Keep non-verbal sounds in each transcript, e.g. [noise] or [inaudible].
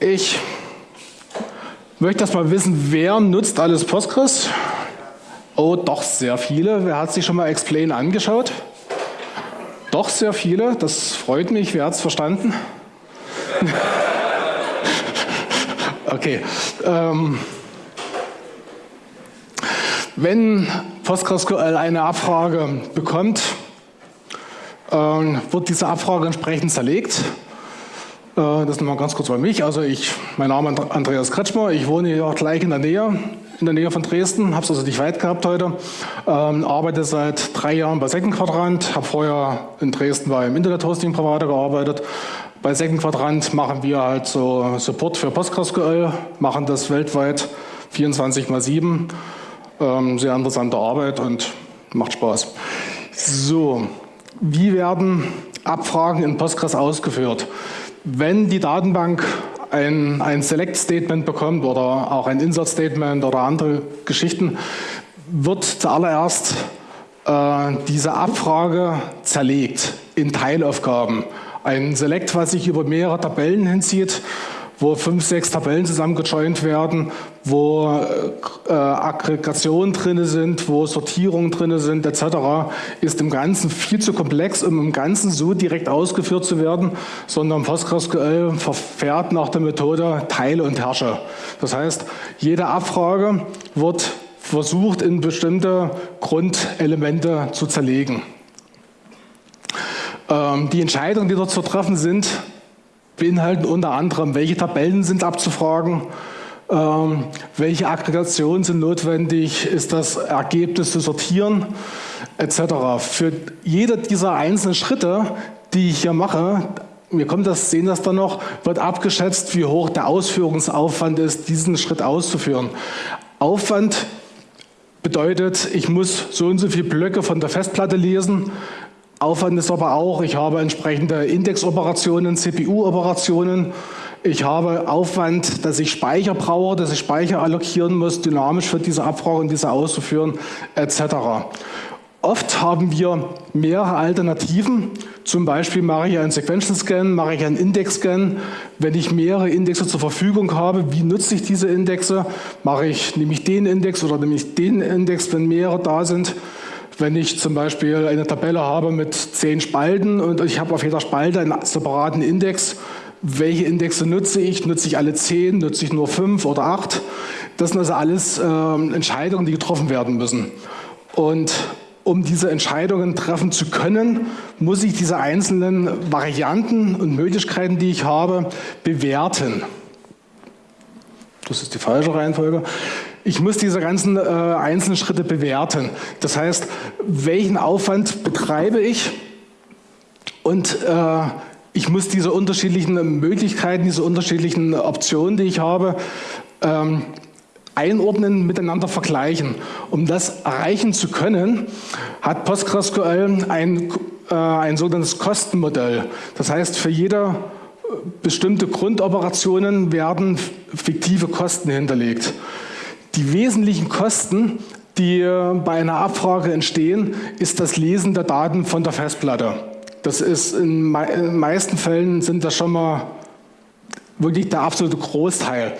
Ich möchte erst mal wissen, wer nutzt alles Postgres? Oh, doch sehr viele. Wer hat sich schon mal Explain angeschaut? Doch sehr viele. Das freut mich. Wer hat es verstanden? [laughs] okay. Ähm, wenn PostgreSQL eine Abfrage bekommt, äh, wird diese Abfrage entsprechend zerlegt. Äh, das nochmal ganz kurz bei mich. Also ich, mein Name ist Andreas Kretschmer, ich wohne hier auch gleich in der Nähe, in der Nähe von Dresden, habe es also nicht weit gehabt heute, ähm, arbeite seit drei Jahren bei Second Quadrant, habe vorher in Dresden bei einem Internet-Hosting-Provider gearbeitet. Bei Second Quadrant machen wir halt so Support für PostgreSQL, machen das weltweit 24 mal 7. Ähm, sehr interessante Arbeit und macht Spaß. So, wie werden Abfragen in Postgres ausgeführt? Wenn die Datenbank ein, ein Select-Statement bekommt oder auch ein Insert-Statement oder andere Geschichten, wird zuallererst äh, diese Abfrage zerlegt in Teilaufgaben. Ein Select, was sich über mehrere Tabellen hinzieht, wo fünf, sechs Tabellen zusammengejoint werden, wo äh, Aggregationen drin sind, wo Sortierungen drin sind etc., ist im Ganzen viel zu komplex, um im Ganzen so direkt ausgeführt zu werden, sondern PostgreSQL verfährt nach der Methode Teile und Herrsche. Das heißt, jede Abfrage wird versucht, in bestimmte Grundelemente zu zerlegen. Ähm, die Entscheidungen, die dort zu treffen sind, beinhalten unter anderem, welche Tabellen sind abzufragen, ähm, welche Aggregationen sind notwendig, ist das Ergebnis zu sortieren, etc. Für jede dieser einzelnen Schritte, die ich hier mache, wir kommen das, sehen das dann noch, wird abgeschätzt, wie hoch der Ausführungsaufwand ist, diesen Schritt auszuführen. Aufwand bedeutet, ich muss so und so viele Blöcke von der Festplatte lesen, Aufwand ist aber auch, ich habe entsprechende Indexoperationen, CPU-Operationen. Ich habe Aufwand, dass ich Speicher brauche, dass ich Speicher allokieren muss, dynamisch für diese Abfrage und diese auszuführen, etc. Oft haben wir mehrere Alternativen. Zum Beispiel mache ich einen Sequential Scan, mache ich einen Index Scan. Wenn ich mehrere Indexe zur Verfügung habe, wie nutze ich diese Indexe? Mache ich, nehme ich den Index oder nehme ich den Index, wenn mehrere da sind? Wenn ich zum Beispiel eine Tabelle habe mit zehn Spalten und ich habe auf jeder Spalte einen separaten Index, welche Indexe nutze ich? Nutze ich alle zehn? Nutze ich nur fünf oder acht? Das sind also alles äh, Entscheidungen, die getroffen werden müssen. Und um diese Entscheidungen treffen zu können, muss ich diese einzelnen Varianten und Möglichkeiten, die ich habe, bewerten. Das ist die falsche Reihenfolge. Ich muss diese ganzen äh, einzelnen Schritte bewerten. Das heißt, welchen Aufwand betreibe ich und äh, ich muss diese unterschiedlichen Möglichkeiten, diese unterschiedlichen Optionen, die ich habe, ähm, einordnen, miteinander vergleichen. Um das erreichen zu können, hat PostgreSQL ein, äh, ein sogenanntes Kostenmodell. Das heißt, für jede bestimmte Grundoperationen werden fiktive Kosten hinterlegt. Die wesentlichen Kosten, die bei einer Abfrage entstehen, ist das Lesen der Daten von der Festplatte. Das ist in den meisten Fällen sind das schon mal wirklich der absolute Großteil,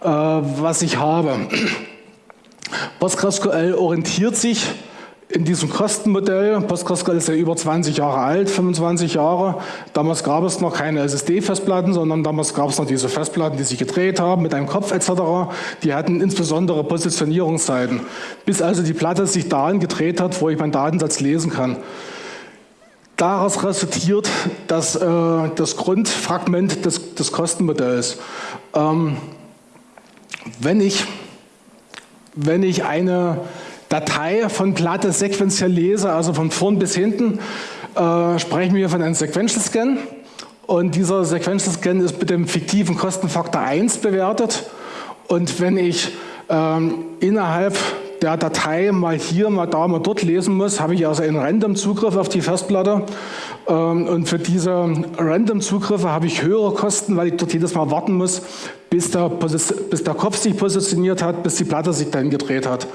äh, was ich habe. PostgreSQL orientiert sich in diesem Kostenmodell, PostgreSQL ist ja über 20 Jahre alt, 25 Jahre, damals gab es noch keine SSD-Festplatten, sondern damals gab es noch diese Festplatten, die sich gedreht haben mit einem Kopf etc. Die hatten insbesondere Positionierungszeiten, bis also die Platte sich dahin gedreht hat, wo ich meinen Datensatz lesen kann. Daraus resultiert das, äh, das Grundfragment des, des Kostenmodells. Ähm, wenn, ich, wenn ich eine Datei von Platte sequenziell lese, also von vorn bis hinten, äh, sprechen wir von einem Sequential Scan. Und dieser Sequential Scan ist mit dem fiktiven Kostenfaktor 1 bewertet. Und wenn ich ähm, innerhalb der Datei mal hier, mal da, mal dort lesen muss, habe ich also einen Random-Zugriff auf die Festplatte. Ähm, und für diese Random-Zugriffe habe ich höhere Kosten, weil ich dort jedes Mal warten muss, bis der, bis der Kopf sich positioniert hat, bis die Platte sich dann gedreht hat.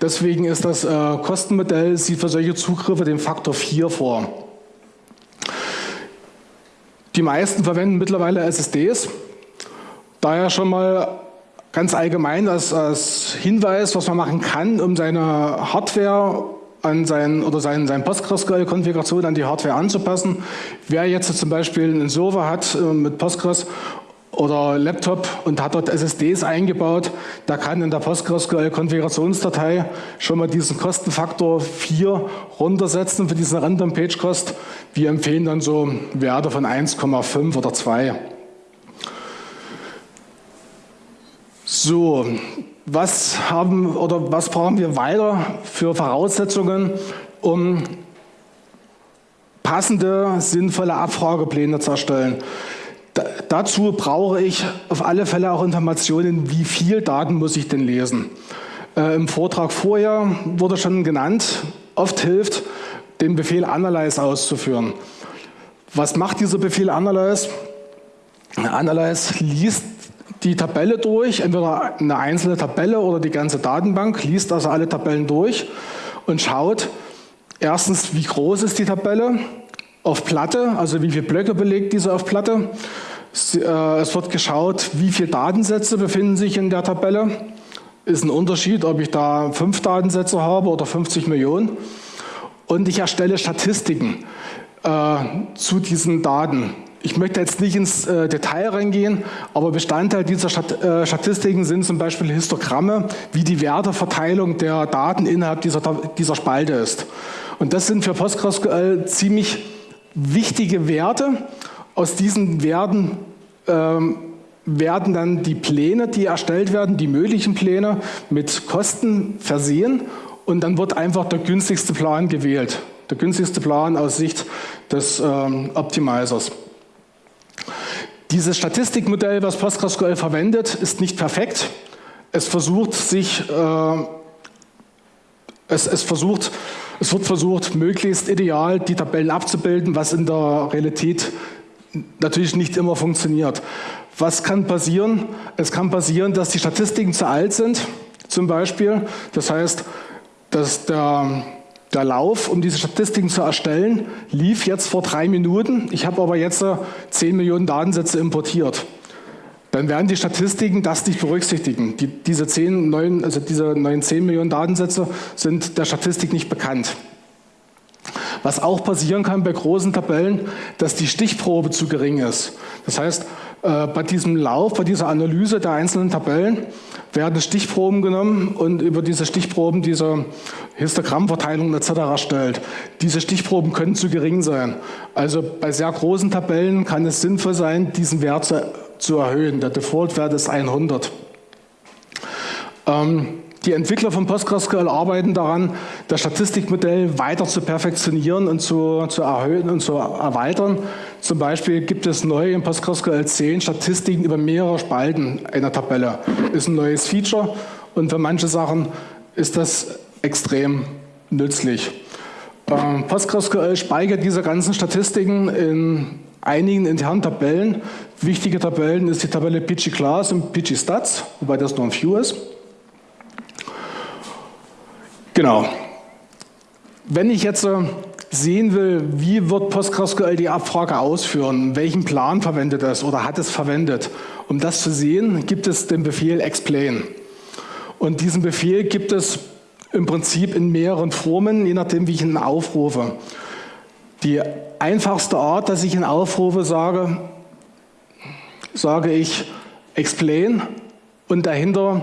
Deswegen ist das äh, Kostenmodell, sieht für solche Zugriffe den Faktor 4 vor. Die meisten verwenden mittlerweile SSDs Daher schon mal ganz allgemein als, als Hinweis, was man machen kann, um seine Hardware an seinen, oder seinen, seinen PostgreSQL-Konfiguration an die Hardware anzupassen. Wer jetzt zum Beispiel einen Server hat äh, mit Postgres oder Laptop und hat dort SSDs eingebaut, der kann in der PostgreSQL-Konfigurationsdatei schon mal diesen Kostenfaktor 4 runtersetzen für diesen Random Page Cost. Wir empfehlen dann so Werte von 1,5 oder 2. So, was haben oder was brauchen wir weiter für Voraussetzungen, um passende, sinnvolle Abfragepläne zu erstellen? Da, dazu brauche ich auf alle Fälle auch Informationen, wie viel Daten muss ich denn lesen. Äh, Im Vortrag vorher wurde schon genannt, oft hilft, den Befehl Analyze auszuführen. Was macht dieser Befehl Analyze? Analyze liest die Tabelle durch, entweder eine einzelne Tabelle oder die ganze Datenbank, liest also alle Tabellen durch und schaut erstens, wie groß ist die Tabelle auf Platte, also wie viele Blöcke belegt diese auf Platte. Äh, es wird geschaut, wie viele Datensätze befinden sich in der Tabelle. Ist ein Unterschied, ob ich da fünf Datensätze habe oder 50 Millionen. Und ich erstelle Statistiken äh, zu diesen Daten. Ich möchte jetzt nicht ins äh, Detail reingehen, aber Bestandteil dieser äh, Statistiken sind zum Beispiel Histogramme, wie die Werteverteilung der Daten innerhalb dieser, dieser Spalte ist. Und das sind für PostgreSQL ziemlich wichtige Werte. Aus diesen Werten ähm, werden dann die Pläne, die erstellt werden, die möglichen Pläne mit Kosten versehen und dann wird einfach der günstigste Plan gewählt. Der günstigste Plan aus Sicht des ähm, Optimizers. Dieses Statistikmodell, was PostgreSQL verwendet, ist nicht perfekt. Es versucht sich, äh, es, es, versucht, es wird versucht, möglichst ideal die Tabellen abzubilden, was in der Realität natürlich nicht immer funktioniert. Was kann passieren? Es kann passieren, dass die Statistiken zu alt sind, zum Beispiel. Das heißt, dass der der Lauf, um diese Statistiken zu erstellen, lief jetzt vor drei Minuten. Ich habe aber jetzt 10 äh, Millionen Datensätze importiert. Dann werden die Statistiken das nicht berücksichtigen. Die, diese, 10, 9, also diese neuen 10 Millionen Datensätze sind der Statistik nicht bekannt. Was auch passieren kann bei großen Tabellen, dass die Stichprobe zu gering ist. Das heißt, äh, bei diesem Lauf, bei dieser Analyse der einzelnen Tabellen werden Stichproben genommen und über diese Stichproben diese Histogrammverteilung etc. erstellt. Diese Stichproben können zu gering sein. Also bei sehr großen Tabellen kann es sinnvoll sein, diesen Wert zu, erhöhen. Der Default-Wert ist 100. Ähm, die Entwickler von PostgreSQL arbeiten daran, das Statistikmodell weiter zu perfektionieren und zu, zu erhöhen und zu erweitern. Zum Beispiel gibt es neu in PostgreSQL 10 Statistiken über mehrere Spalten einer Tabelle. Ist ein neues Feature und für manche Sachen ist das extrem nützlich. Ähm, PostgreSQL speichert diese ganzen Statistiken in einigen internen Tabellen. Wichtige Tabellen ist die Tabelle PG Class und PG Stats, wobei das nur ein View ist. Genau. Wenn ich jetzt sehen will, wie wird PostgreSQL die Abfrage ausführen, welchen Plan verwendet es oder hat es verwendet, um das zu sehen, gibt es den Befehl explain. Und diesen Befehl gibt es im Prinzip in mehreren Formen, je nachdem, wie ich ihn aufrufe. Die einfachste Art, dass ich ihn aufrufe, sage, sage ich explain und dahinter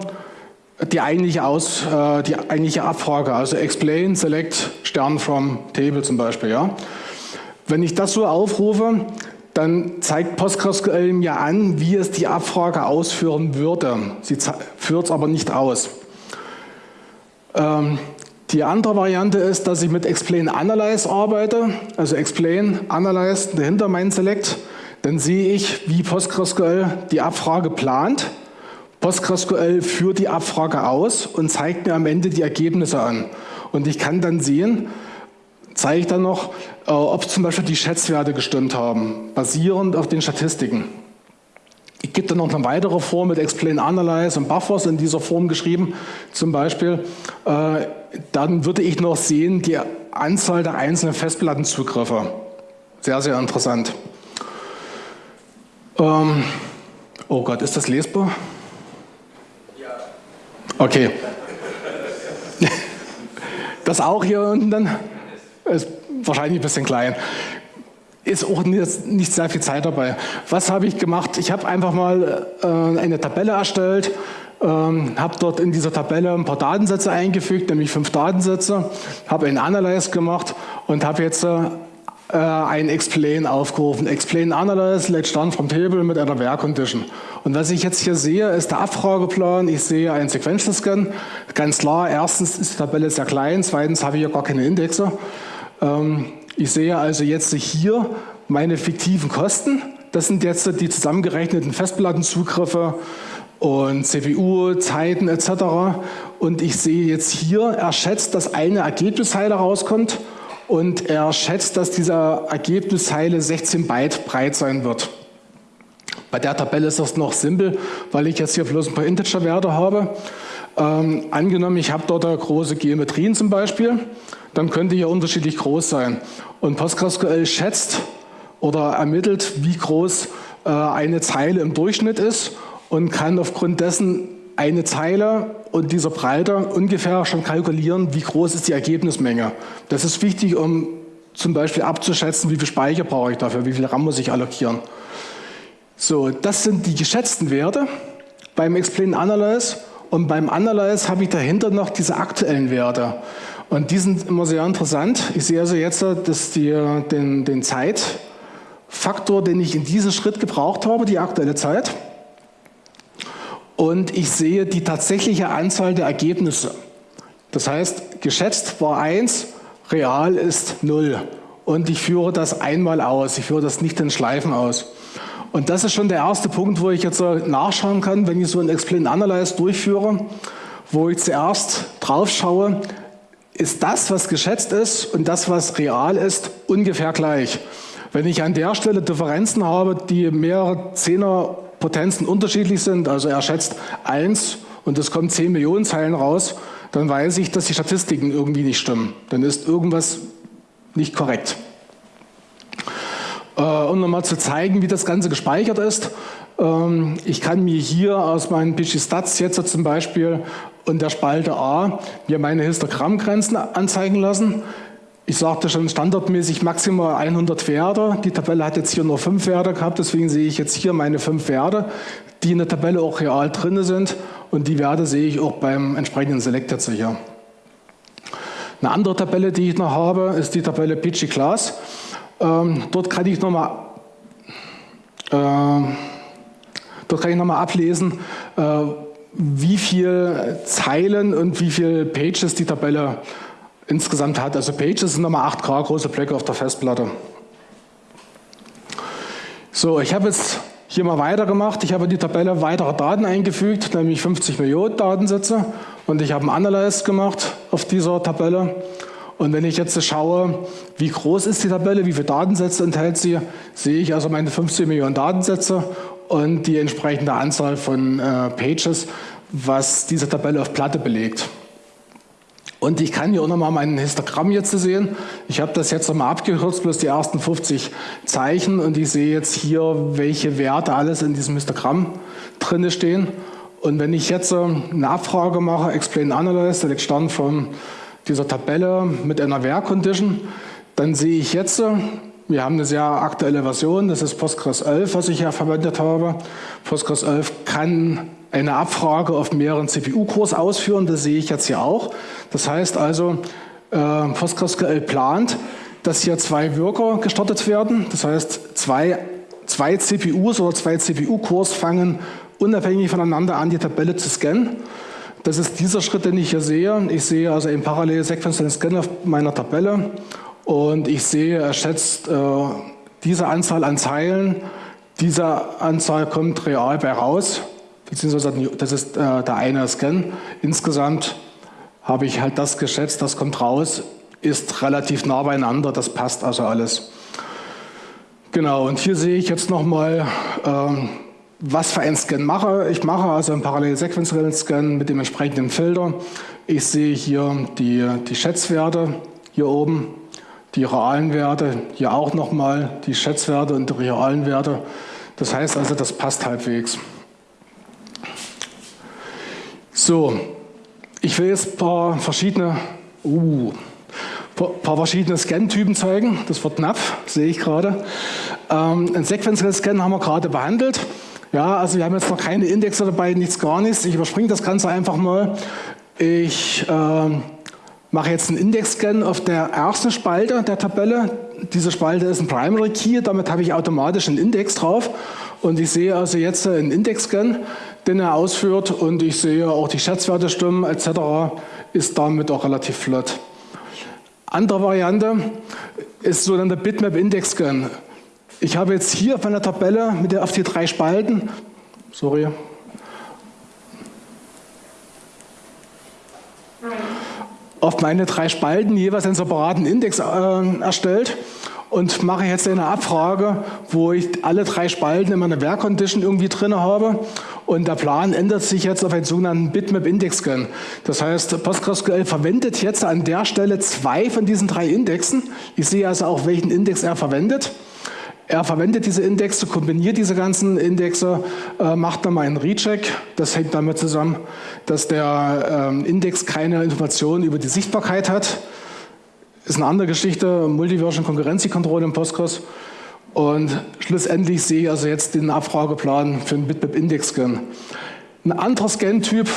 die eigentliche, Aus, äh, die eigentliche Abfrage, also explain, select, Stern from table zum Beispiel. Ja? Wenn ich das so aufrufe, dann zeigt PostgreSQL mir an, wie es die Abfrage ausführen würde. Sie führt es aber nicht aus. Ähm, die andere Variante ist, dass ich mit Explain Analyze arbeite, also Explain, Analyze dahinter mein Select. Dann sehe ich, wie PostgreSQL die Abfrage plant PostgreSQL führt die Abfrage aus und zeigt mir am Ende die Ergebnisse an. Und ich kann dann sehen, zeige ich dann noch, äh, ob zum Beispiel die Schätzwerte gestimmt haben, basierend auf den Statistiken. Ich gebe dann noch eine weitere Form mit Explain Analyze und Buffers in dieser Form geschrieben. Zum Beispiel, äh, dann würde ich noch sehen die Anzahl der einzelnen Festplattenzugriffe. Sehr, sehr interessant. Ähm, Oh Gott, ist das lesbar? Okay. Das auch hier unten dann? Ist wahrscheinlich ein bisschen klein. Ist auch nicht sehr viel Zeit dabei. Was habe ich gemacht? Ich habe einfach mal äh, eine Tabelle erstellt, ähm, habe dort in dieser Tabelle ein paar Datensätze eingefügt, nämlich fünf Datensätze, habe einen Analyze gemacht und habe jetzt äh, ein Explain aufgerufen. Explain Analyze lädt Stand vom Table mit einer Where Condition. Und was ich jetzt hier sehe, ist der Abfrageplan. Ich sehe einen Sequential Scan. Ganz klar, erstens ist die Tabelle sehr klein, zweitens habe ich hier gar keine Indexe. Ähm, ich sehe also jetzt hier meine fiktiven Kosten. Das sind jetzt die zusammengerechneten Festplattenzugriffe und CPU, Zeiten etc. Und ich sehe jetzt hier, er schätzt, dass eine Ergebniszeile rauskommt und er schätzt, dass diese Ergebniszeile 16 Byte breit sein wird. Bei der Tabelle ist das noch simpel, weil ich jetzt hier bloß ein paar Integer-Werte habe. Ähm, angenommen, ich habe dort große Geometrien zum Beispiel, dann könnte hier unterschiedlich groß sein. Und PostgreSQL schätzt oder ermittelt, wie groß äh, eine Zeile im Durchschnitt ist und kann aufgrund dessen eine Zeile und dieser Breite ungefähr schon kalkulieren, wie groß ist die Ergebnismenge. Das ist wichtig, um zum Beispiel abzuschätzen, wie viel Speicher brauche ich dafür, wie viel RAM muss ich allokieren. So, das sind die geschätzten Werte beim Explain Analyze und beim Analyze habe ich dahinter noch diese aktuellen Werte. Und die sind immer sehr interessant. Ich sehe also jetzt dass die, den, den Zeitfaktor, den ich in diesem Schritt gebraucht habe, die aktuelle Zeit. Und ich sehe die tatsächliche Anzahl der Ergebnisse. Das heißt, geschätzt war 1, real ist 0. Und ich führe das einmal aus. Ich führe das nicht in Schleifen aus. Und das ist schon der erste Punkt, wo ich jetzt nachschauen kann, wenn ich so ein Explain Analyze durchführe, wo ich zuerst drauf schaue, ist das, was geschätzt ist und das, was real ist, ungefähr gleich. Wenn ich an der Stelle Differenzen habe, die mehrere Zehner Potenzen unterschiedlich sind, also er schätzt 1 und es kommen 10 Millionen Zeilen raus, dann weiß ich, dass die Statistiken irgendwie nicht stimmen. Dann ist irgendwas nicht korrekt. Äh, um nochmal zu zeigen, wie das Ganze gespeichert ist. Ähm, ich kann mir hier aus meinen PG-Stats jetzt zum Beispiel und der Spalte A mir meine Histogrammgrenzen anzeigen lassen. Ich sagte schon standardmäßig maximal 100 Werte. Die Tabelle hat jetzt hier nur 5 Werte gehabt, deswegen sehe ich jetzt hier meine 5 Werte, die in der Tabelle auch real drin sind und die Werte sehe ich auch beim entsprechenden Select jetzt hier. Eine andere Tabelle, die ich noch habe, ist die Tabelle PG Class. Ähm, dort kann ich nochmal äh, dort kann ich nochmal ablesen, äh, wie viele Zeilen und wie viele Pages die Tabelle insgesamt hat. Also Pages sind nochmal 8K große Blöcke auf der Festplatte. So, ich habe jetzt hier mal weitergemacht. Ich habe in die Tabelle weitere Daten eingefügt, nämlich 50 Millionen Datensätze. Und ich habe einen Analyze gemacht auf dieser Tabelle. Und wenn ich jetzt schaue, wie groß ist die Tabelle, wie viele Datensätze enthält sie, sehe ich also meine 50 Millionen Datensätze und die entsprechende Anzahl von äh, Pages, was diese Tabelle auf Platte belegt. Und ich kann hier auch nochmal mein Histogramm jetzt sehen. Ich habe das jetzt nochmal abgekürzt, bloß die ersten 50 Zeichen und ich sehe jetzt hier, welche Werte alles in diesem Histogramm drin stehen. Und wenn ich jetzt eine Abfrage mache, Explain Analyze, Select Stand von dieser Tabelle mit einer Where Condition, dann sehe ich jetzt, wir haben eine sehr aktuelle Version, das ist Postgres 11, was ich ja verwendet habe. Postgres 11 kann eine Abfrage auf mehreren CPU-Cores ausführen, das sehe ich jetzt hier auch. Das heißt also, äh, PostgreSQL plant, dass hier zwei Worker gestartet werden. Das heißt, zwei, zwei CPUs oder zwei CPU-Cores fangen unabhängig voneinander an, die Tabelle zu scannen. Das ist dieser Schritt, den ich hier sehe. Ich sehe also einen parallel sequenziellen Scan auf meiner Tabelle und ich sehe, er schätzt äh, diese Anzahl an Zeilen, diese Anzahl kommt real bei raus beziehungsweise das ist äh, der eine Scan. Insgesamt habe ich halt das geschätzt, das kommt raus, ist relativ nah beieinander, das passt also alles. Genau, und hier sehe ich jetzt nochmal, ähm, was für einen Scan mache. Ich mache also einen parallel sequenziellen Scan mit dem entsprechenden Filter. Ich sehe hier die, die Schätzwerte hier oben, die realen Werte, hier auch nochmal die Schätzwerte und die realen Werte. Das heißt also, das passt halbwegs. So, ich will jetzt ein paar verschiedene, uh, paar verschiedene Scan-Typen zeigen. Das wird knapp, sehe ich gerade. Ähm, ein sequenzielles Scan haben wir gerade behandelt. Ja, also wir haben jetzt noch keine Indexe dabei, nichts gar nichts. Ich überspringe das Ganze einfach mal. Ich äh, mache jetzt einen Index-Scan auf der ersten Spalte der Tabelle. Diese Spalte ist ein Primary Key, damit habe ich automatisch einen Index drauf. Und ich sehe also jetzt einen Index-Scan, den er ausführt und ich sehe auch die Schätzwerte stimmen etc. ist damit auch relativ flott. Andere Variante ist so dann der Bitmap Index Scan. Ich habe jetzt hier auf meiner Tabelle mit der auf die drei Spalten, sorry, auf meine drei Spalten jeweils einen separaten Index äh, erstellt und mache jetzt eine Abfrage, wo ich alle drei Spalten in meiner Werkcondition irgendwie drin habe. Und der Plan ändert sich jetzt auf einen sogenannten Bitmap Index Scan. Das heißt, PostgreSQL verwendet jetzt an der Stelle zwei von diesen drei Indexen. Ich sehe also auch, welchen Index er verwendet. Er verwendet diese Indexe, kombiniert diese ganzen Indexe, äh, macht dann mal einen Recheck. Das hängt damit zusammen, dass der ähm, Index keine Informationen über die Sichtbarkeit hat ist eine andere Geschichte, Multiversion Concurrency Control im Postgres. Und schlussendlich sehe ich also jetzt den Abfrageplan für den Bitmap Index Scan. Ein anderer Scan-Typ,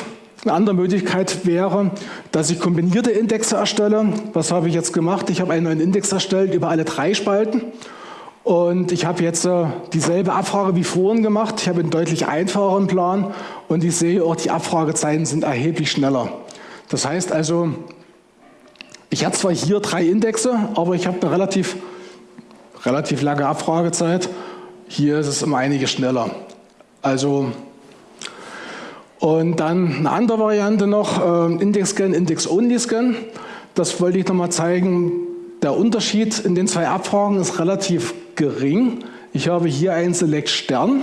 eine andere Möglichkeit wäre, dass ich kombinierte Indexe erstelle. Was habe ich jetzt gemacht? Ich habe einen neuen Index erstellt über alle drei Spalten. Und ich habe jetzt äh, dieselbe Abfrage wie vorhin gemacht. Ich habe einen deutlich einfacheren Plan und ich sehe auch, die Abfragezeiten sind erheblich schneller. Das heißt also, ich habe zwar hier drei Indexe, aber ich habe eine relativ, relativ lange Abfragezeit. Hier ist es um einige schneller. Also, und dann eine andere Variante noch, äh, Index-Scan, Index-Only-Scan. Das wollte ich nochmal zeigen. Der Unterschied in den zwei Abfragen ist relativ gering. Ich habe hier einen Select-Stern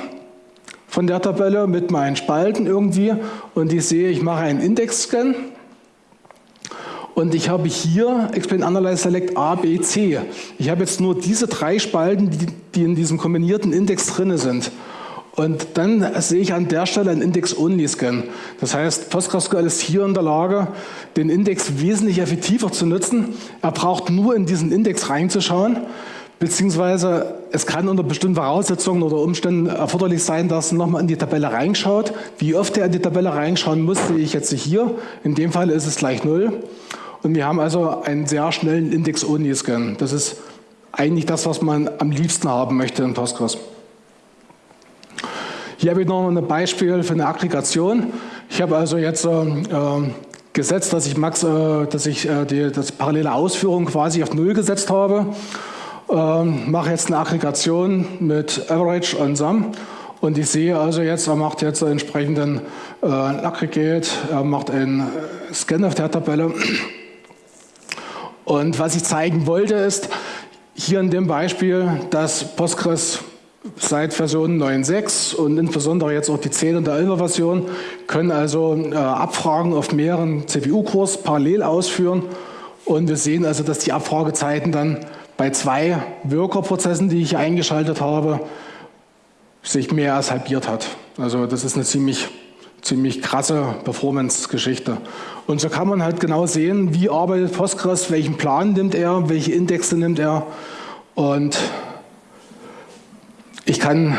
von der Tabelle mit meinen Spalten irgendwie und ich sehe, ich mache einen Index-Scan und ich habe hier Explain Analyze Select A, B, C. Ich habe jetzt nur diese drei Spalten, die, die in diesem kombinierten Index drin sind. Und dann sehe ich an der Stelle einen Index-Only-Scan. Das heißt, PostgreSQL ist hier in der Lage, den Index wesentlich effektiver zu nutzen. Er braucht nur in diesen Index reinzuschauen, beziehungsweise es kann unter bestimmten Voraussetzungen oder Umständen erforderlich sein, dass er nochmal in die Tabelle reinschaut. Wie oft er in die Tabelle reinschauen muss, sehe ich jetzt hier. In dem Fall ist es gleich null. Und wir haben also einen sehr schnellen Index-Only-Scan. Das ist eigentlich das, was man am liebsten haben möchte in Postgres. Hier habe ich noch ein Beispiel für eine Aggregation. Ich habe also jetzt äh, gesetzt, dass ich, Max, äh, dass ich äh, die das parallele Ausführung quasi auf Null gesetzt habe. Ähm, mache jetzt eine Aggregation mit Average und Sum. Und ich sehe also jetzt, er macht jetzt entsprechenden äh, Aggregate, er macht einen äh, Scan auf der Tabelle. Und was ich zeigen wollte, ist hier in dem Beispiel, dass Postgres seit Version 9.6 und insbesondere jetzt auch die 10 und der 11er Version können also äh, Abfragen auf mehreren CPU-Cores parallel ausführen. Und wir sehen also, dass die Abfragezeiten dann bei zwei Worker-Prozessen, die ich eingeschaltet habe, sich mehr als halbiert hat. Also das ist eine ziemlich ziemlich krasse Performance-Geschichte. Und so kann man halt genau sehen, wie arbeitet Postgres, welchen Plan nimmt er, welche Indexe nimmt er. Und ich kann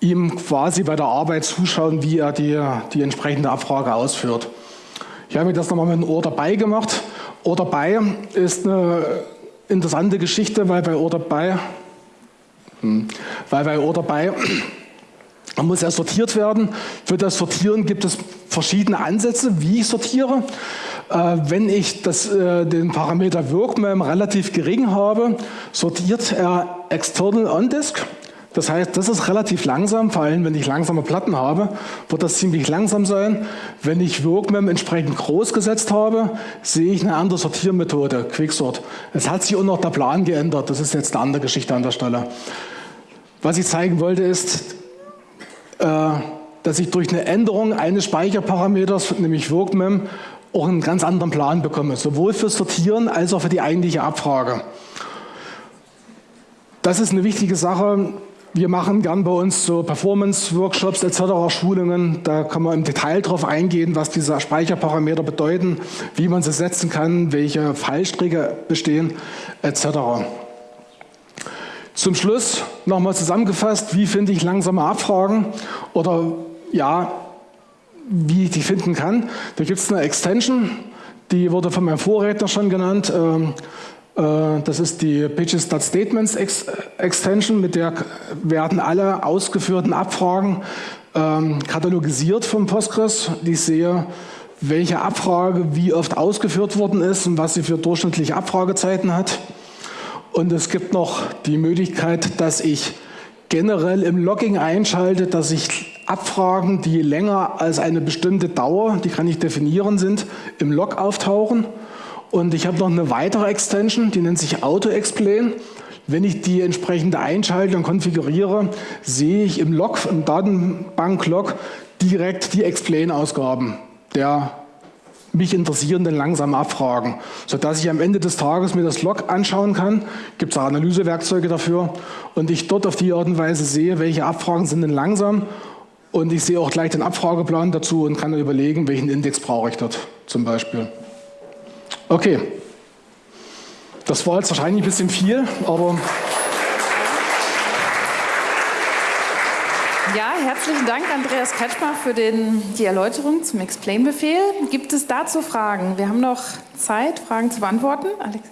ihm quasi bei der Arbeit zuschauen, wie er die, die entsprechende Abfrage ausführt. Ich habe mir das nochmal mit einem Ohr dabei gemacht. Ohr dabei ist eine interessante Geschichte, weil bei Ohr dabei, hm, weil bei Ohr dabei dann muss er sortiert werden. Für das Sortieren gibt es verschiedene Ansätze, wie ich sortiere. Äh, wenn ich das, äh, den Parameter WorkMem relativ gering habe, sortiert er external on disk. Das heißt, das ist relativ langsam, vor allem wenn ich langsame Platten habe, wird das ziemlich langsam sein. Wenn ich WorkMem entsprechend groß gesetzt habe, sehe ich eine andere Sortiermethode, Quicksort. Es hat sich auch noch der Plan geändert, das ist jetzt eine andere Geschichte an der Stelle. Was ich zeigen wollte ist, äh, dass ich durch eine Änderung eines Speicherparameters, nämlich WorkMem, auch einen ganz anderen Plan bekomme, sowohl fürs Sortieren als auch für die eigentliche Abfrage. Das ist eine wichtige Sache. Wir machen gern bei uns so Performance-Workshops etc., Schulungen. Da kann man im Detail darauf eingehen, was diese Speicherparameter bedeuten, wie man sie setzen kann, welche Fallstricke bestehen etc. Zum Schluss nochmal zusammengefasst, wie finde ich langsame Abfragen oder ja, wie ich die finden kann. Da gibt es eine Extension, die wurde von meinem Vorredner schon genannt. Ähm, äh, das ist die Pages.Statements Extension, mit der werden alle ausgeführten Abfragen ähm, katalogisiert vom Postgres. Ich sehe, welche Abfrage wie oft ausgeführt worden ist und was sie für durchschnittliche Abfragezeiten hat. Und es gibt noch die Möglichkeit, dass ich generell im Logging einschalte, dass ich Abfragen, die länger als eine bestimmte Dauer, die kann ich definieren, sind, im Log auftauchen. Und ich habe noch eine weitere Extension, die nennt sich Auto-Explain. Wenn ich die entsprechende einschalte und konfiguriere, sehe ich im Log, im Datenbank-Log direkt die Explain-Ausgaben der mich interessierenden langsamen Abfragen, sodass ich am Ende des Tages mir das Log anschauen kann, gibt es Analysewerkzeuge dafür und ich dort auf die Art und Weise sehe, welche Abfragen sind denn langsam und ich sehe auch gleich den Abfrageplan dazu und kann überlegen, welchen Index brauche ich dort zum Beispiel. Okay, das war jetzt wahrscheinlich ein bisschen viel, aber... Ja, herzlichen Dank, Andreas Kretschmer, für den, die Erläuterung zum Explain-Befehl. Gibt es dazu Fragen? Wir haben noch Zeit, Fragen zu beantworten. Alexei.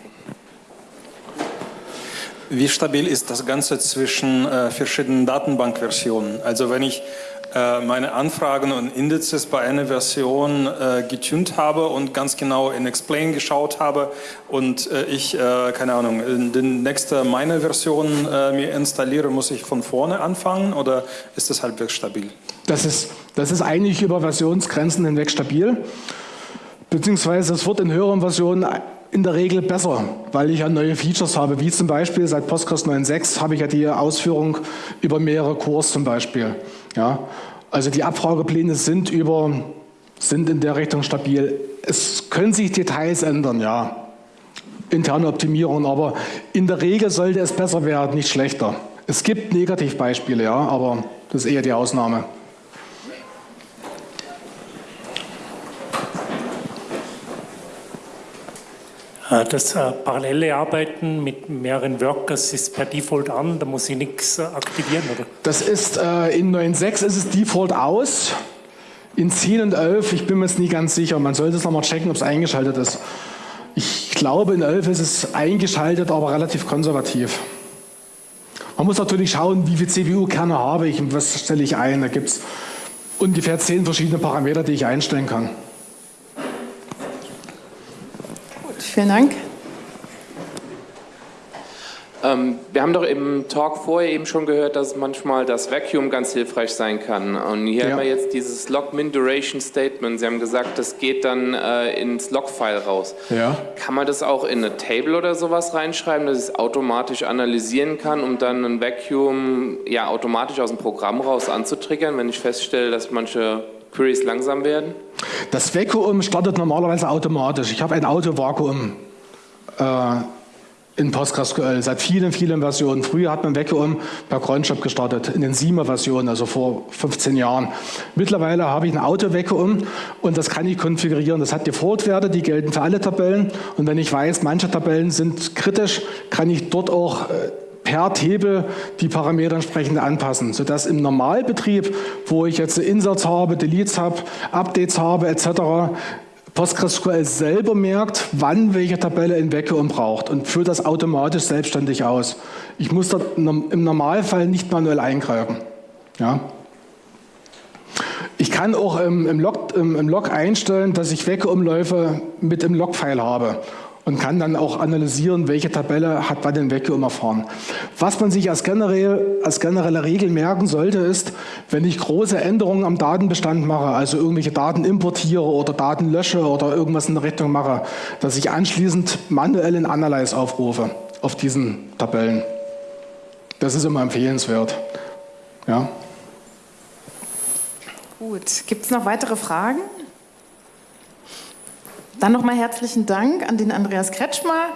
Wie stabil ist das Ganze zwischen äh, verschiedenen Datenbankversionen? Also wenn ich meine Anfragen und Indizes bei einer Version äh, getunt habe und ganz genau in Explain geschaut habe und äh, ich, äh, keine Ahnung, in die nächste meine Version äh, mir installiere, muss ich von vorne anfangen oder ist das halbwegs stabil? Das ist, das ist eigentlich über Versionsgrenzen hinweg stabil, beziehungsweise es wird in höheren Versionen in der Regel besser, weil ich ja neue Features habe, wie zum Beispiel seit Postgres 9.6 habe ich ja die Ausführung über mehrere Cores zum Beispiel. Ja, also die Abfragepläne sind, über, sind in der Richtung stabil. Es können sich Details ändern, ja, interne Optimierung, aber in der Regel sollte es besser werden, nicht schlechter. Es gibt Negativbeispiele, ja, aber das ist eher die Ausnahme. Das äh, parallele Arbeiten mit mehreren Workers ist per Default an, da muss ich nichts äh, aktivieren, oder? Das ist äh, in 9.6 ist es Default aus. In 10 und 11, ich bin mir jetzt nie ganz sicher, man sollte es nochmal checken, ob es eingeschaltet ist. Ich glaube, in 11 ist es eingeschaltet, aber relativ konservativ. Man muss natürlich schauen, wie viele CPU-Kerne habe ich und was stelle ich ein. Da gibt es ungefähr 10 verschiedene Parameter, die ich einstellen kann. Vielen Dank. Ähm, wir haben doch im Talk vorher eben schon gehört, dass manchmal das Vacuum ganz hilfreich sein kann. Und hier ja. haben wir jetzt dieses Log-Min Duration Statement. Sie haben gesagt, das geht dann äh, ins Log-File raus. Ja. Kann man das auch in eine Table oder sowas reinschreiben, dass es automatisch analysieren kann, um dann ein Vacuum ja, automatisch aus dem Programm raus anzutriggern, wenn ich feststelle, dass manche Queries langsam werden? Das Vakuum startet normalerweise automatisch. Ich habe ein Auto-Vakuum äh, in PostgreSQL seit vielen, vielen Versionen. Früher hat man Vakuum per Cronjob gestartet, in den 7er Versionen, also vor 15 Jahren. Mittlerweile habe ich ein Auto-Vakuum und das kann ich konfigurieren. Das hat Default-Werte, die gelten für alle Tabellen. Und wenn ich weiß, manche Tabellen sind kritisch, kann ich dort auch äh, per Table die Parameter entsprechend anpassen, sodass im Normalbetrieb, wo ich jetzt Inserts habe, Deletes habe, Updates habe etc., PostgreSQL selber merkt, wann welche Tabelle in Vacuum braucht und führt das automatisch selbstständig aus. Ich muss da im Normalfall nicht manuell eingreifen. Ja. Ich kann auch im, im, Log, im, im Log einstellen, dass ich Vacuumläufe mit im Logfile habe und kann dann auch analysieren, welche Tabelle hat bei den Vacuum erfahren. Was man sich als, generell, als generelle Regel merken sollte, ist, wenn ich große Änderungen am Datenbestand mache, also irgendwelche Daten importiere oder Daten lösche oder irgendwas in der Richtung mache, dass ich anschließend manuell in Analyze aufrufe auf diesen Tabellen. Das ist immer empfehlenswert. Ja. Gut, gibt es noch weitere Fragen? Dann nochmal herzlichen Dank an den Andreas Kretschmer.